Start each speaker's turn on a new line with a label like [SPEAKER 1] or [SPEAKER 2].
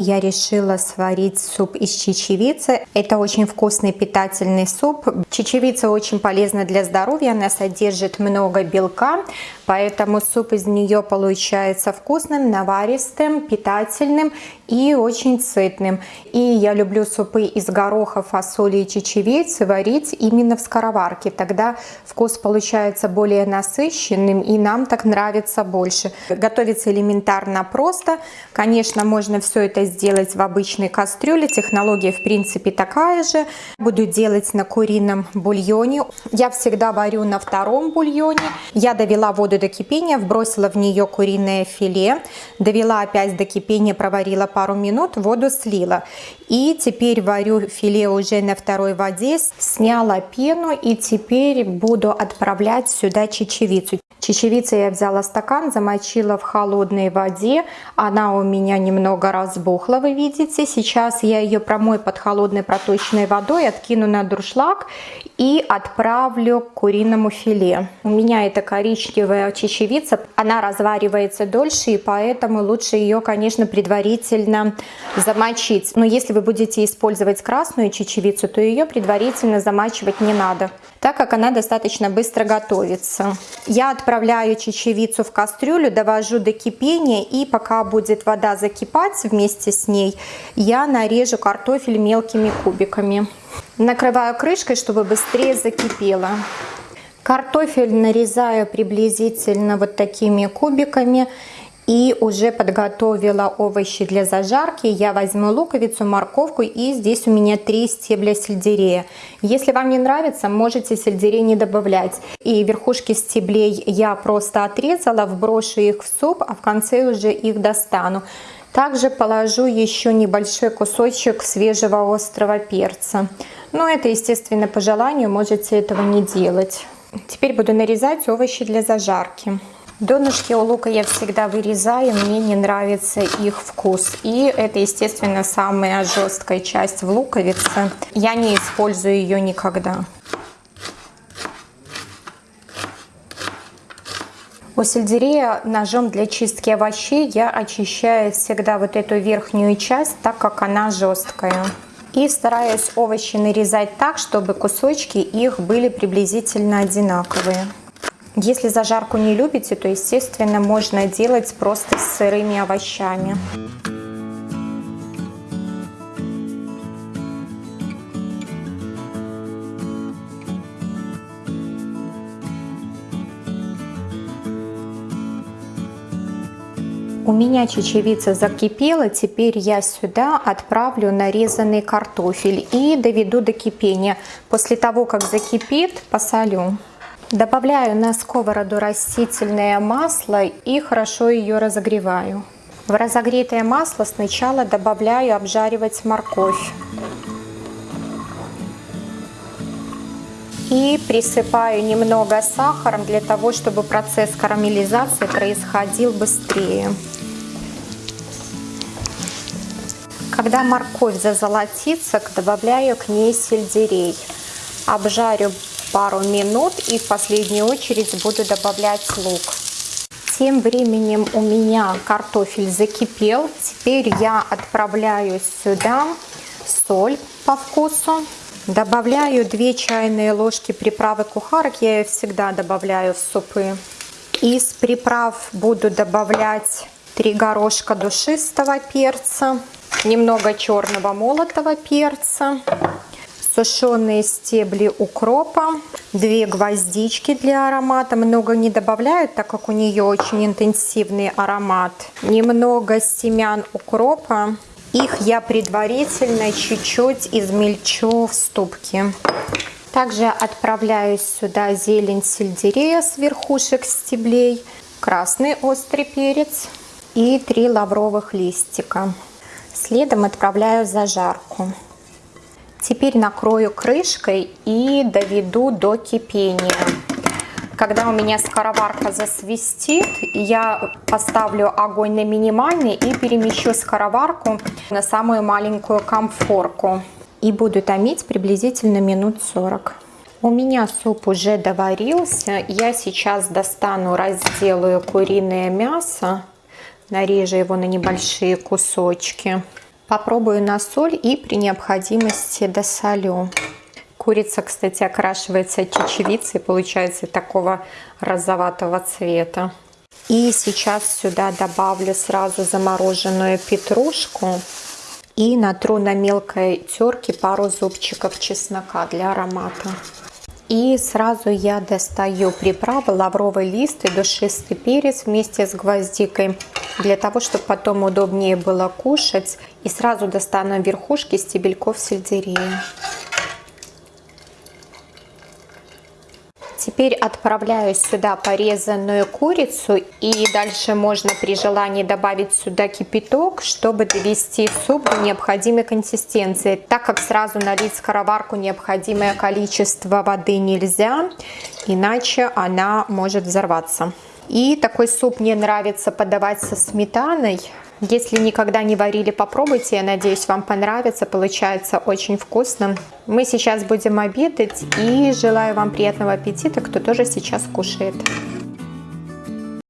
[SPEAKER 1] я решила сварить суп из чечевицы. Это очень вкусный питательный суп. Чечевица очень полезна для здоровья, она содержит много белка, поэтому суп из нее получается вкусным, наваристым, питательным и очень сытным. И я люблю супы из гороха, фасоли и чечевицы варить именно в скороварке. Тогда вкус получается более насыщенным и нам так нравится больше. Готовится элементарно просто. Конечно, можно все это сделать в обычной кастрюле. Технология в принципе такая же. Буду делать на курином бульоне. Я всегда варю на втором бульоне. Я довела воду до кипения, вбросила в нее куриное филе. Довела опять до кипения, проварила пару минут, воду слила. И теперь варю филе уже на второй воде. Сняла пену и теперь буду отправлять сюда чечевицу. Чечевицы я взяла стакан, замочила в холодной воде. Она у меня немного разбухла, вы видите. Сейчас я ее промою под холодной проточной водой, откину на дуршлаг и отправлю к куриному филе. У меня это коричневая чечевица, она разваривается дольше, и поэтому лучше ее, конечно, предварительно замочить. Но если вы будете использовать красную чечевицу, то ее предварительно замачивать не надо так как она достаточно быстро готовится. Я отправляю чечевицу в кастрюлю, довожу до кипения и пока будет вода закипать вместе с ней, я нарежу картофель мелкими кубиками. Накрываю крышкой, чтобы быстрее закипело. Картофель нарезаю приблизительно вот такими кубиками и уже подготовила овощи для зажарки. Я возьму луковицу, морковку и здесь у меня три стебля сельдерея. Если вам не нравится, можете сельдерей не добавлять. И верхушки стеблей я просто отрезала, вброшу их в суп, а в конце уже их достану. Также положу еще небольшой кусочек свежего острого перца. Но это, естественно, по желанию, можете этого не делать. Теперь буду нарезать овощи для зажарки. Донышки у лука я всегда вырезаю, мне не нравится их вкус. И это, естественно, самая жесткая часть в луковице. Я не использую ее никогда. У сельдерея ножом для чистки овощей я очищаю всегда вот эту верхнюю часть, так как она жесткая. И стараюсь овощи нарезать так, чтобы кусочки их были приблизительно одинаковые. Если зажарку не любите, то, естественно, можно делать просто с сырыми овощами. У меня чечевица закипела, теперь я сюда отправлю нарезанный картофель и доведу до кипения. После того, как закипит, посолю. Добавляю на сковороду растительное масло и хорошо ее разогреваю. В разогретое масло сначала добавляю обжаривать морковь. И присыпаю немного сахаром для того, чтобы процесс карамелизации происходил быстрее. Когда морковь зазолотится, добавляю к ней сельдерей. Обжарю пару минут и в последнюю очередь буду добавлять лук. Тем временем у меня картофель закипел. Теперь я отправляю сюда соль по вкусу. Добавляю 2 чайные ложки приправы кухарок. Я ее всегда добавляю в супы. Из приправ буду добавлять 3 горошка душистого перца, немного черного молотого перца, сушеные стебли укропа, две гвоздички для аромата. Много не добавляют, так как у нее очень интенсивный аромат. Немного семян укропа. Их я предварительно чуть-чуть измельчу в ступке. Также отправляю сюда зелень сельдерея с верхушек стеблей, красный острый перец и три лавровых листика. Следом отправляю зажарку. Теперь накрою крышкой и доведу до кипения. Когда у меня скороварка засвистит, я поставлю огонь на минимальный и перемещу скороварку на самую маленькую комфорку. И буду томить приблизительно минут 40. У меня суп уже доварился. Я сейчас достану, разделаю куриное мясо. Нарежу его на небольшие кусочки. Попробую на соль и при необходимости досолю. Курица, кстати, окрашивается чечевицей, получается такого розоватого цвета. И сейчас сюда добавлю сразу замороженную петрушку и натру на мелкой терке пару зубчиков чеснока для аромата. И сразу я достаю приправы лавровый лист и душистый перец вместе с гвоздикой, для того, чтобы потом удобнее было кушать. И сразу достану верхушки стебельков сельдерея. Теперь отправляю сюда порезанную курицу и дальше можно при желании добавить сюда кипяток, чтобы довести суп до необходимой консистенции. Так как сразу налить в скороварку необходимое количество воды нельзя, иначе она может взорваться. И такой суп мне нравится подавать со сметаной. Если никогда не варили, попробуйте. Я надеюсь, вам понравится. Получается очень вкусно. Мы сейчас будем обедать. И желаю вам приятного аппетита, кто тоже сейчас кушает.